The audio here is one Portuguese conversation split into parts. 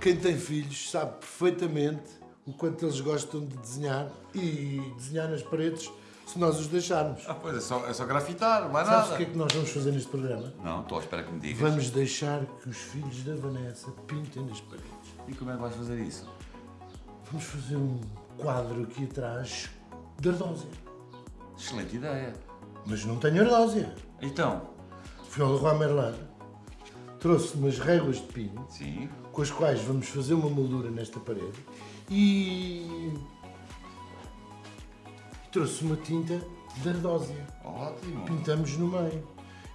Quem tem filhos sabe perfeitamente o quanto eles gostam de desenhar e desenhar nas paredes se nós os deixarmos. Ah, pois é só, é só grafitar, não é Sabes nada. o que é que nós vamos fazer neste programa? Não, estou à espera que me digas. Vamos deixar que os filhos da Vanessa pintem nas paredes. E como é que vais fazer isso? Vamos fazer um quadro aqui atrás de ardósia. Excelente ideia. Mas não tenho ardósia. Então, Fui ao Leroy Merlin, trouxe umas réguas de pino, sim, com as quais vamos fazer uma moldura nesta parede e trouxe uma tinta de ardósia. ótimo. Pintamos no meio.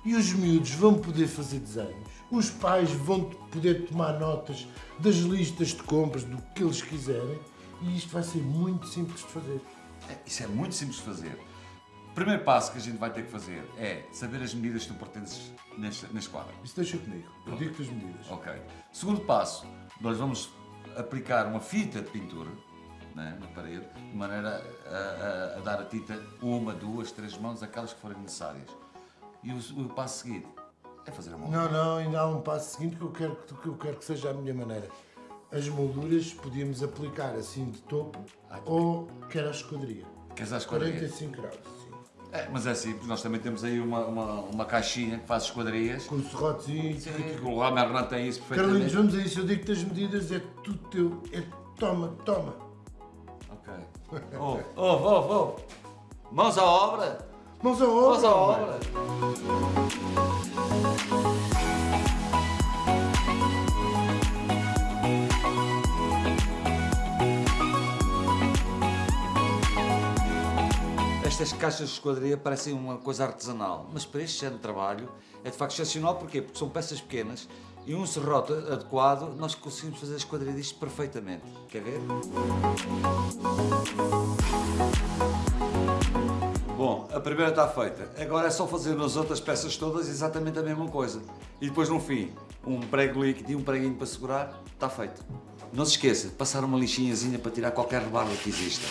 E os miúdos vão poder fazer desenhos. Os pais vão poder tomar notas das listas de compras, do que eles quiserem. E isto vai ser muito simples de fazer. É, Isso é muito simples de fazer. Primeiro passo que a gente vai ter que fazer é saber as medidas que tu pertences neste, neste quadro. Isso deixa comigo. Eu digo-te as medidas. Ok. Segundo passo, nós vamos aplicar uma fita de pintura né, na parede, de maneira a, a- a dar a tinta uma, duas, três mãos, aquelas que forem necessárias. E o, o passo seguinte é fazer a mão. Não, não, ainda há um passo seguinte que eu quero que, eu quero que seja a minha maneira. As molduras podíamos aplicar assim de topo ou quer a esquadria. Queres a esquadria? 45 graus. É, mas é simples, nós também temos aí uma, uma, uma caixinha que faz esquadrias. Com serrotezinho. Sim, que o Hernando tem isso Carlinhos, perfeitamente. vamos a isso. Eu digo-te as medidas, é tudo teu. É toma, toma. Ok. Ouve, ouve, ouve, ouve. Mãos à obra! Mãos à obra. Mãos à obra! Estas caixas de esquadria parecem uma coisa artesanal, mas para este género de trabalho é de facto excepcional. Porquê? Porque são peças pequenas e um serrote adequado nós conseguimos fazer a esquadria disto perfeitamente. Quer ver? Bom, a primeira está feita. Agora é só fazer nas outras peças todas exatamente a mesma coisa. E depois no fim, um prego líquido e um preguinho para segurar, está feito. Não se esqueça de passar uma lixinhazinha para tirar qualquer rebarba que exista.